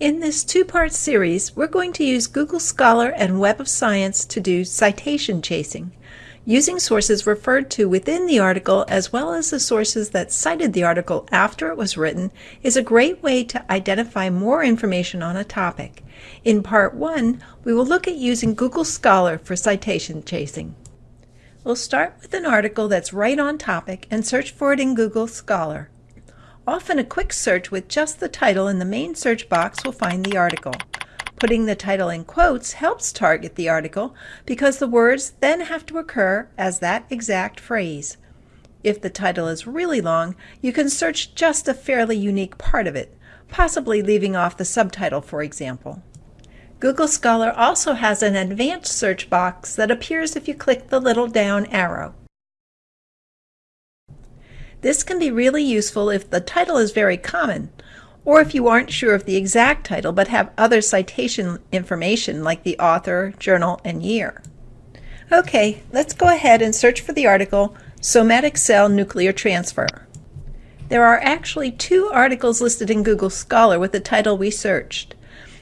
In this two-part series, we're going to use Google Scholar and Web of Science to do citation chasing, using sources referred to within the article as well as the sources that cited the article after it was written is a great way to identify more information on a topic. In part one, we will look at using Google Scholar for citation chasing. We'll start with an article that's right on topic and search for it in Google Scholar. Often a quick search with just the title in the main search box will find the article. Putting the title in quotes helps target the article because the words then have to occur as that exact phrase. If the title is really long, you can search just a fairly unique part of it, possibly leaving off the subtitle, for example. Google Scholar also has an advanced search box that appears if you click the little down arrow. This can be really useful if the title is very common, or if you aren't sure of the exact title but have other citation information like the author, journal, and year. Okay, let's go ahead and search for the article Somatic Cell Nuclear Transfer. There are actually two articles listed in Google Scholar with the title we searched.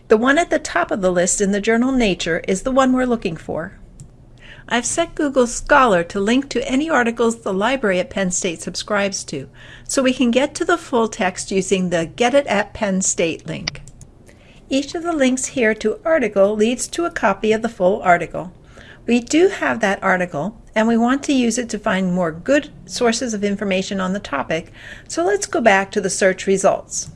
The one at the top of the list in the journal Nature is the one we're looking for. I've set Google Scholar to link to any articles the library at Penn State subscribes to, so we can get to the full text using the Get It at Penn State link. Each of the links here to article leads to a copy of the full article. We do have that article, and we want to use it to find more good sources of information on the topic, so let's go back to the search results.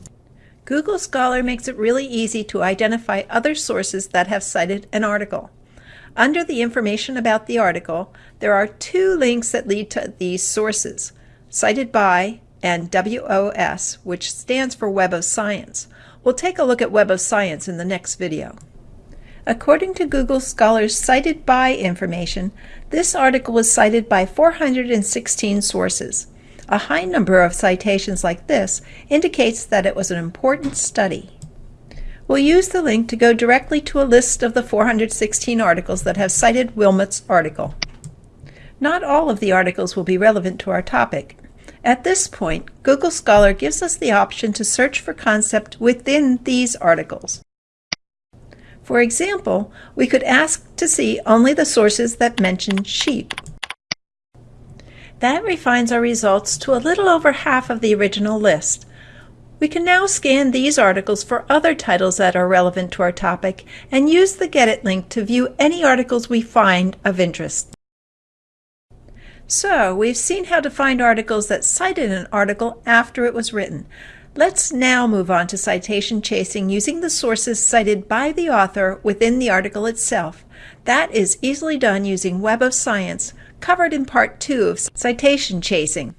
Google Scholar makes it really easy to identify other sources that have cited an article. Under the information about the article, there are two links that lead to these sources, cited by and WOS, which stands for Web of Science. We'll take a look at Web of Science in the next video. According to Google Scholar's cited by information, this article was cited by 416 sources. A high number of citations like this indicates that it was an important study. We'll use the link to go directly to a list of the 416 articles that have cited Wilmut's article. Not all of the articles will be relevant to our topic. At this point, Google Scholar gives us the option to search for concept within these articles. For example, we could ask to see only the sources that mention sheep. That refines our results to a little over half of the original list, we can now scan these articles for other titles that are relevant to our topic and use the Get It link to view any articles we find of interest. So, we've seen how to find articles that cited an article after it was written. Let's now move on to citation chasing using the sources cited by the author within the article itself. That is easily done using Web of Science, covered in Part 2 of Citation Chasing.